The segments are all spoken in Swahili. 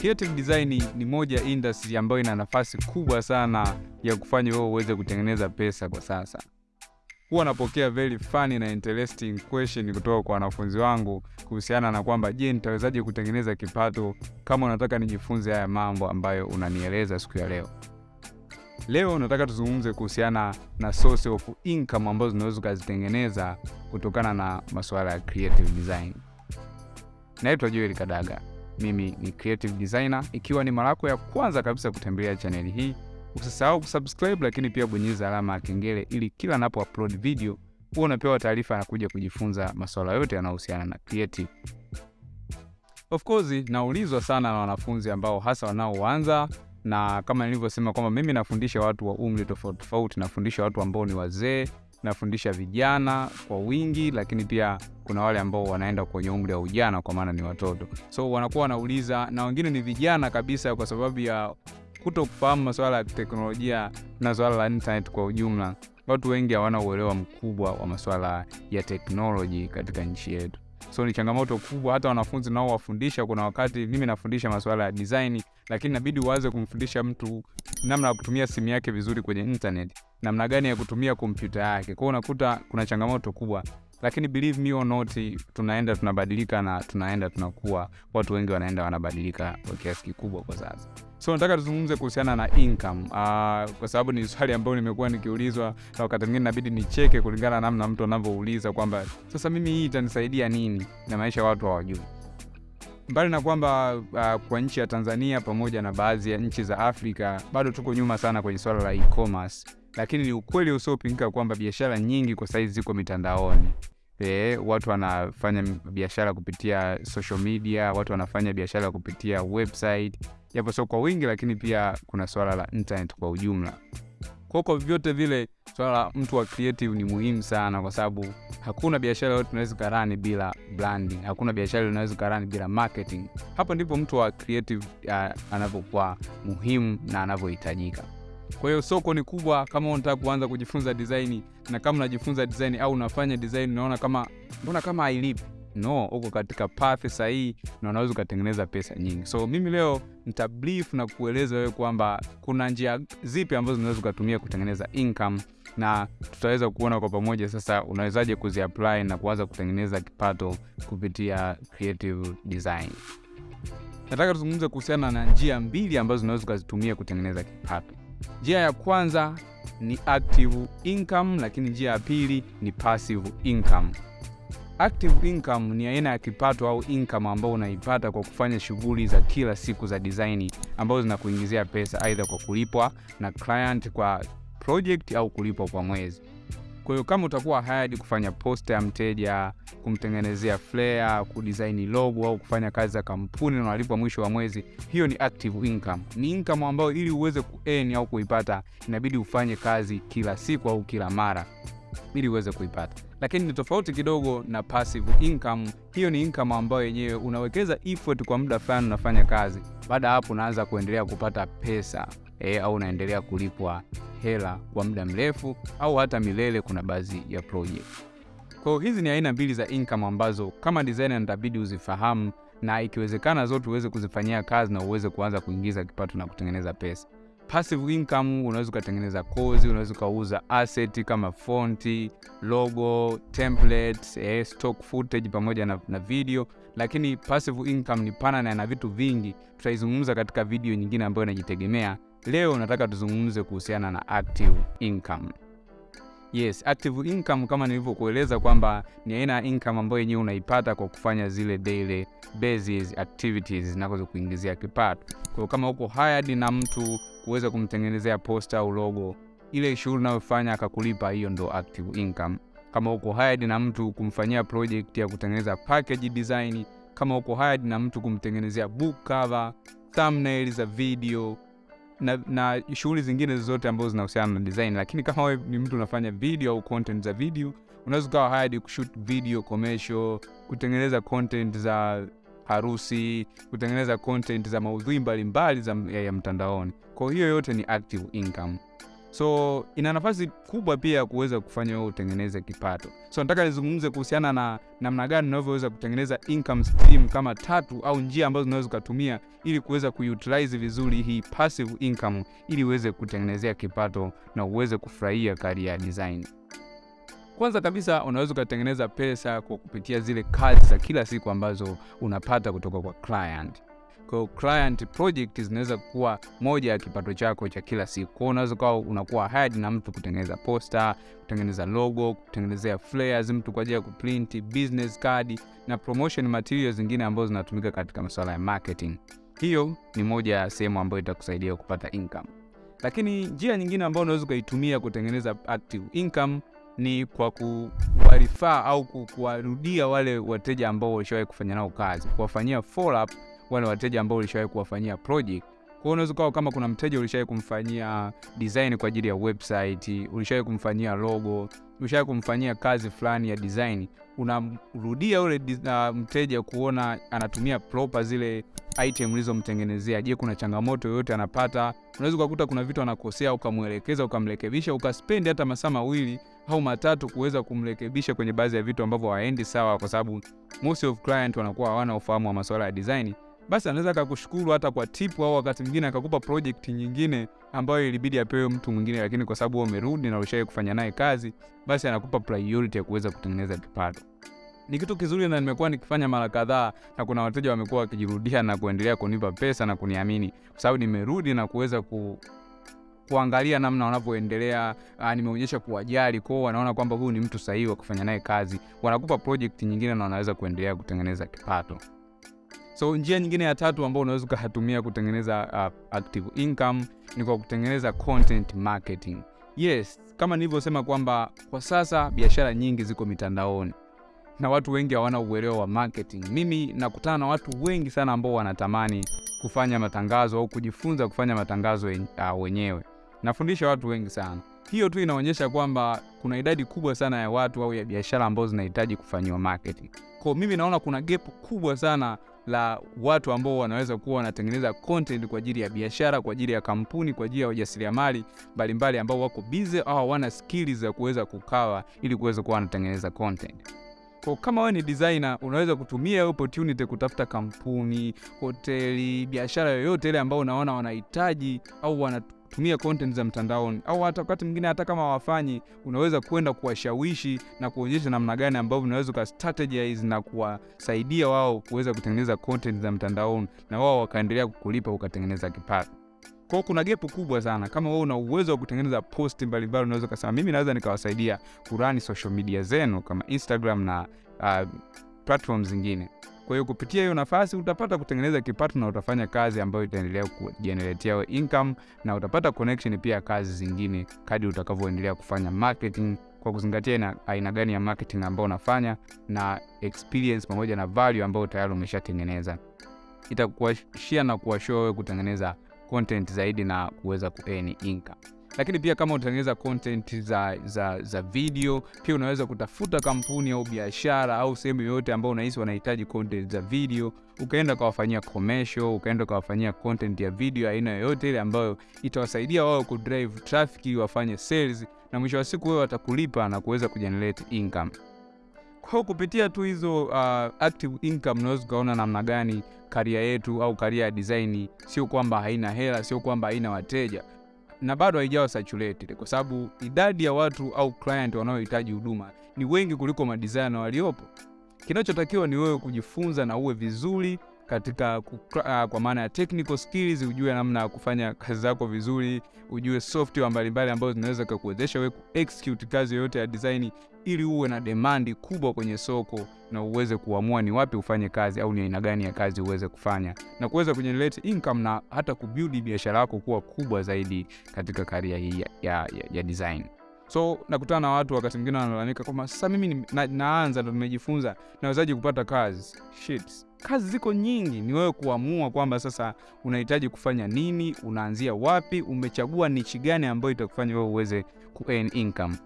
creative design ni moja industry ambayo ina nafasi kubwa sana ya kufanya wewe uweze kutengeneza pesa kwa sasa. Huwa napokea very funny na interesting question kutoka kwa wanafunzi wangu kuhusiana na kwamba je, nitawezaje kutengeneza kipato kama unataka nijifunze haya mambo ambayo unanieleza siku ya leo. Leo nataka tuzungumze kuhusiana na source of income ambazo zinaweza ukazitengeneza kutokana na masuala ya creative design. Naitwa Joel Kadaga, mimi ni creative designer. Ikiwa ni mara yako ya kwanza kabisa kutembelea chaneli hii, usisahau kusubscribe, lakini pia bonyeza alama ya kengele ili kila napo upload video huwa unapewa taarifa na kuja kujifunza masuala yote yanayohusiana na creative. Of course naulizwa sana na wanafunzi ambao hasa wanaoanza na kama nilivyosema kwamba mimi nafundisha watu wa umri tofauti tofauti, nafundisha watu ambao ni wazee, nafundisha vijana kwa wingi, lakini pia kuna wale ambao wanaenda kwenye umri wa ujana, kwa maana ni watoto. So wanakuwa wanauliza, na wengine ni vijana kabisa, kwa sababu ya kuto kufahamu masuala ya teknolojia na swala la internet kwa ujumla. Watu wengi hawana uelewa mkubwa wa masuala ya teknoloji katika nchi yetu so ni changamoto kubwa. Hata wanafunzi nao wafundisha, kuna wakati mimi nafundisha masuala ya design, lakini inabidi uanze kumfundisha mtu namna ya kutumia simu yake vizuri kwenye internet, namna gani ya kutumia kompyuta yake. Kwa hiyo unakuta kuna changamoto kubwa, lakini believe me or not, tunaenda tunabadilika na tunaenda tunakuwa, watu wengi wanaenda wanabadilika kwa kiasi kikubwa kwa sasa. So nataka tuzungumze kuhusiana na income uh, kwa sababu ni swali ambayo nimekuwa nikiulizwa na wakati mwingine inabidi nicheke kulingana na namna mtu anavyouliza kwamba sasa mimi hii itanisaidia nini, na maisha watu hawajui. Mbali na kwamba uh, kwa nchi ya Tanzania pamoja na baadhi ya nchi za Afrika bado tuko nyuma sana kwenye swala la e-commerce, lakini ni ukweli usiopingika kwamba biashara nyingi kwa sahizi ziko mitandaoni. E, watu wanafanya biashara kupitia social media, watu wanafanya biashara kupitia website japo sio kwa wingi, lakini pia kuna swala la internet kwa ujumla. Kwa kwa vyote vile, swala la mtu wa creative ni muhimu sana, kwa sababu hakuna biashara yote unaweza karani bila branding, hakuna biashara unaweza karani bila marketing. Hapo ndipo mtu wa creative uh, anavyokuwa muhimu na anavyohitajika. Kwa hiyo soko ni kubwa. Kama unataka kuanza kujifunza design, na kama unajifunza design au unafanya design, unaona kama mbona kama hailipi No, uko katika path sahihi na unaweza ukatengeneza pesa nyingi. So mimi leo nitabrief na kueleza wewe kwamba kuna njia zipi ambazo unaweza ukatumia kutengeneza income, na tutaweza kuona kwa pamoja sasa unawezaje kuziapply na kuanza kutengeneza kipato kupitia creative design. Nataka tuzungumze kuhusiana na njia mbili ambazo unaweza ukazitumia kutengeneza kipato. Njia ya kwanza ni active income, lakini njia ya pili ni passive income. Active income ni aina ya kipato au income ambayo unaipata kwa kufanya shughuli za kila siku za design ambazo zinakuingizia pesa, aidha kwa kulipwa na client kwa project au kulipwa kwa mwezi. Kwa hiyo kama utakuwa hired kufanya poster ya mteja, kumtengenezea flyer, kudesign logo au kufanya kazi za kampuni na unalipwa mwisho wa mwezi, hiyo ni active income. Ni income ambayo ili uweze kuearn au kuipata inabidi ufanye kazi kila siku au kila mara ili uweze kuipata lakini ni tofauti kidogo na passive income. Hiyo ni income ambayo yenyewe unawekeza effort kwa muda fulani, unafanya kazi, baada hapo unaanza kuendelea kupata pesa e, au unaendelea kulipwa hela kwa muda mrefu au hata milele. Kuna baadhi ya project. Kwa hiyo hizi ni aina mbili za income ambazo kama designer nitabidi uzifahamu, na ikiwezekana zote uweze kuzifanyia kazi na uweze kuanza kuingiza kipato na kutengeneza pesa. Passive income unaweza ukatengeneza kozi, unaweza ukauza asset kama fonti, logo, templates, eh, stock footage pamoja na, na video. Lakini passive income ni pana na ina vitu vingi, tutaizungumza katika video nyingine ambayo inajitegemea. Leo nataka tuzungumze kuhusiana na active income. Yes, active income kama nilivyokueleza kwamba ni aina ya income ambayo yenyewe unaipata kwa kufanya zile daily basis activities zinazokuingizia kipato. Kwa hiyo kama uko hired na mtu kuweza kumtengenezea poster au logo, ile shughuli unayofanya akakulipa, hiyo ndo active income. Kama uko hired na mtu kumfanyia project ya kutengeneza package design, kama uko hired na mtu kumtengenezea book cover, thumbnail za video na, na shughuli zingine zozote ambazo zinahusiana na design. Lakini kama we ni mtu unafanya video au content za video, unaweza ukawa hired kushoot video commercial, kutengeneza content za harusi, kutengeneza content za maudhui mbalimbali za ya, ya mtandaoni. Kwa hiyo yote ni active income. So ina nafasi kubwa pia ya kuweza kufanya wewe utengeneze kipato. So nataka nizungumze kuhusiana na namna gani unavyoweza kutengeneza income stream kama tatu au njia ambazo unaweza ukatumia ili kuweza kuutilize vizuri hii passive income ili uweze kutengenezea kipato na uweze kufurahia career ya design. Kwanza kabisa unaweza ukatengeneza pesa kwa kupitia zile kazi za kila siku ambazo unapata kutoka kwa client. Kwa client project zinaweza kuwa moja ya kipato chako cha kila siku. Kwa unaweza kuwa unakuwa hired na mtu kutengeneza poster, kutengeneza logo, kutengenezea flyers mtu kwa ajili ya kuprint, business card na promotion materials zingine ambazo zinatumika katika masuala ya marketing. Hiyo ni moja ya sehemu ambayo itakusaidia kupata income. Lakini njia nyingine ambayo unaweza ukaitumia kutengeneza active income ni kwa kuwarifaa au kuwarudia wale wateja ambao walishawahi kufanya nao kazi, kuwafanyia follow up wale wateja ambao ulishawahi kuwafanyia project. Kwa hiyo unaweza ukawa kama kuna mteja ulishawahi kumfanyia design kwa ajili ya website, ulishawahi kumfanyia logo, ulishawahi kumfanyia kazi fulani ya design, unamrudia ule uh, mteja kuona anatumia proper zile item ulizomtengenezea. Je, kuna changamoto yoyote anapata? Unaweza ukakuta kuna vitu anakosea, ukamwelekeza, ukamrekebisha, ukaspendi hata masaa mawili au matatu kuweza kumrekebisha kwenye baadhi ya vitu ambavyo haendi sawa, kwa sababu most of client wanakuwa hawana ufahamu wa masuala ya design. Basi anaweza akakushukuru hata kwa tip, au wakati mwingine akakupa project nyingine ambayo ilibidi apewe mtu mwingine, lakini kwa sababu umerudi na ulishawahi kufanya naye kazi, basi anakupa priority ya kuweza kutengeneza kipato. Ni kitu kizuri na nimekuwa nikifanya mara kadhaa, na kuna wateja wamekuwa wakijirudia na kuendelea kunipa pesa na kuniamini kwa sababu nimerudi na kuweza ku kuangalia namna wanavyoendelea. Nimeonyesha kuwajali kwao, wanaona kwamba huyu ni mtu sahihi wa kufanya naye kazi, wanakupa project nyingine na wanaweza kuendelea kutengeneza kipato. So njia nyingine ya tatu ambayo unaweza ukatumia kutengeneza uh, active income ni kwa kutengeneza content marketing. Yes, kama nilivyosema kwamba kwa sasa biashara nyingi ziko mitandaoni na watu wengi hawana uelewa wa marketing. Mimi nakutana na watu wengi sana ambao wanatamani kufanya matangazo au kujifunza kufanya matangazo uh, wenyewe. Nafundisha watu wengi sana. Hiyo tu inaonyesha kwamba kuna idadi kubwa sana ya watu au ya biashara ambazo zinahitaji kufanyiwa marketing. Kwa mimi naona kuna gap kubwa sana la watu ambao wanaweza kuwa wanatengeneza content kwa ajili ya biashara, kwa ajili ya kampuni, kwa ajili ya wajasiriamali mbalimbali ambao wako busy au hawana skills za kuweza kukawa ili kuweza kuwa wanatengeneza content. Kwa kama wewe ni designer, unaweza kutumia opportunity kutafuta kampuni, hoteli, biashara yoyote ile ambayo unaona wanahitaji au wanatumia content za mtandaoni, au hata wakati mwingine hata kama wafanyi, unaweza kwenda kuwashawishi na kuonyesha namna gani ambavyo unaweza ka strategize na kuwasaidia wao kuweza kutengeneza content za mtandaoni na wao wakaendelea kukulipa ukatengeneza kipato. Kwa kuna gepu kubwa sana. Kama wewe una uwezo wa kutengeneza post mbalimbali, unaweza kusema mimi naweza nikawasaidia kurani social media zenu kama Instagram na uh, platform zingine. Kwa hiyo kupitia hiyo nafasi utapata kutengeneza kipato na utafanya kazi ambayo itaendelea kujeneretea income na utapata connection pia kazi zingine kadi utakavyoendelea kufanya marketing kwa kuzingatia na aina gani ya marketing ambayo unafanya na experience pamoja na value ambayo tayari umeshatengeneza. Itakuashia na kuwashoa wewe kutengeneza content zaidi na kuweza kuearn income. Lakini pia kama utatengeneza content za, za, za video, pia unaweza kutafuta kampuni au biashara au sehemu yoyote ambayo unahisi wanahitaji content za video, ukaenda ukawafanyia commercial, ukaenda ukawafanyia content ya video aina yoyote ile ambayo itawasaidia wao kudrive traffic wafanye sales, na mwisho wa siku wewe watakulipa na kuweza kugenerate income. Kwa kupitia tu hizo uh, active income unaweza ukaona namna gani karia yetu au karia ya design sio kwamba haina hela, sio kwamba haina wateja na bado haijawa saturated, kwa sababu idadi ya watu au client wanaohitaji huduma ni wengi kuliko madesigner waliopo. Kinachotakiwa ni wewe kujifunza na uwe vizuri katika kukra, kwa maana ya technical skills, ujue namna ya kufanya kazi zako vizuri, ujue software mbalimbali ambazo zinaweza kukuwezesha wewe execute kazi yoyote ya design, ili uwe na demandi kubwa kwenye soko na uweze kuamua ni wapi ufanye kazi au ni aina gani ya kazi uweze kufanya na kuweza kujenerate income na hata kubuild biashara yako kuwa kubwa zaidi katika karia hii ya, ya, ya, ya design. So nakutana na watu wakati mwingine wanalalamika kwamba sasa mimi na, naanza ndo nimejifunza, nawezaje kupata kazi? Shit. Kazi ziko nyingi, ni wewe kuamua kwamba sasa unahitaji kufanya nini, unaanzia wapi, umechagua nichi gani ambayo itakufanya wewe uweze ku income.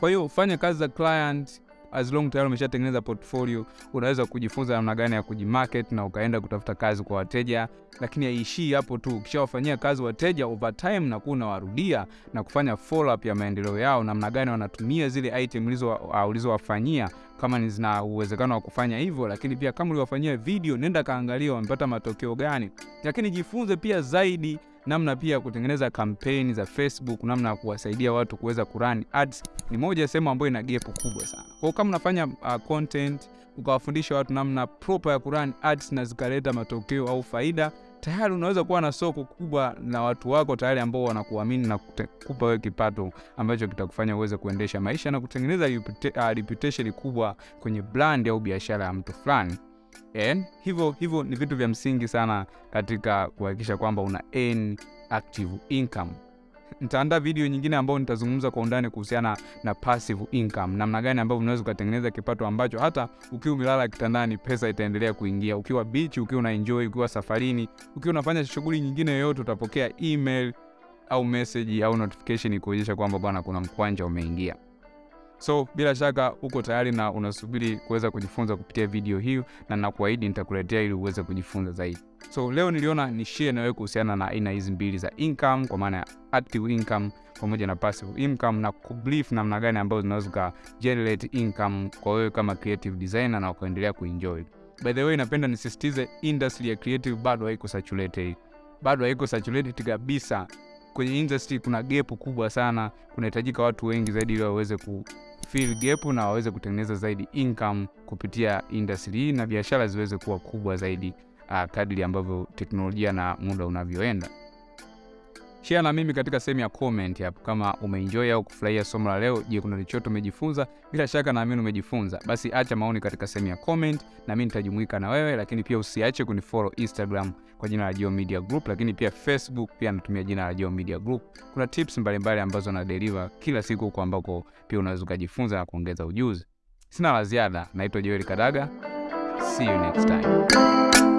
Kwa hiyo fanya kazi za client, as long tayari umeshatengeneza portfolio, unaweza kujifunza namna gani ya kujimarket na ukaenda kutafuta kazi kwa wateja, lakini haishii hapo tu. Ukishawafanyia kazi wateja over time, na kuwa unawarudia na kufanya follow up ya maendeleo yao, namna gani wanatumia zile item ulizowafanyia kama zina uwezekano wa kufanya hivyo, lakini pia kama uliwafanyia video, nenda kaangalia wamepata matokeo gani, lakini jifunze pia zaidi namna pia ya kutengeneza kampeni za Facebook, namna ya kuwasaidia watu kuweza kurun ads. Ni moja ya sehemu ambayo ina gap kubwa sana. Kwa kama unafanya uh, content ukawafundisha watu namna proper ya kurun ads na zikaleta matokeo au faida, tayari unaweza kuwa na soko kubwa na watu wako tayari ambao wanakuamini na kukupa wewe kipato ambacho kitakufanya uweze kuendesha maisha na kutengeneza uh, reputation kubwa kwenye brand au biashara ya mtu fulani. Hivyo hivyo ni vitu vya msingi sana katika kuhakikisha kwamba una earn active income. Nitaandaa video nyingine ambayo nitazungumza kwa undani kuhusiana na passive income, namna gani ambavyo unaweza ukatengeneza kipato ambacho hata ukiwa umelala kitandani pesa itaendelea kuingia, ukiwa bichi, ukiwa una enjoy, ukiwa safarini, ukiwa unafanya shughuli nyingine yoyote, utapokea email au message au notification kuonyesha kwamba bwana, kuna mkwanja umeingia. So bila shaka uko tayari na unasubiri kuweza kujifunza kupitia video hii, na nakuahidi nitakuletea ili uweze kujifunza zaidi. So leo niliona ni share na wewe kuhusiana na aina hizi mbili za income, kwa maana ya active income pamoja na passive income, na kubrief namna gani ambazo zinaweza generate income kwa wewe kama creative designer na ukaendelea kuenjoy. By the way, napenda nisisitize industry ya creative bado haiko saturated, bado haiko saturated kabisa. Kwenye industry kuna gap kubwa sana, kunahitajika watu wengi zaidi ili waweze kufil gepu na waweze kutengeneza zaidi income kupitia industry hii na biashara ziweze kuwa kubwa zaidi uh, kadri ambavyo teknolojia na muda unavyoenda. Share na mimi katika sehemu ya comment hapo kama umeenjoy au kufurahia somo la leo. Je, kuna lichoto umejifunza? Bila shaka naamini umejifunza. Basi acha maoni katika sehemu ya comment na mimi nitajumuika na wewe, lakini pia usiache kunifollow Instagram kwa jina la Geo Media Group, lakini pia Facebook pia natumia jina la Geo Media Group. Kuna tips mbalimbali mbali ambazo na deliver kila siku huko ambako pia unaweza kujifunza na kuongeza ujuzi. Sina la ziada. Naitwa Joel Kadaga. See you next time.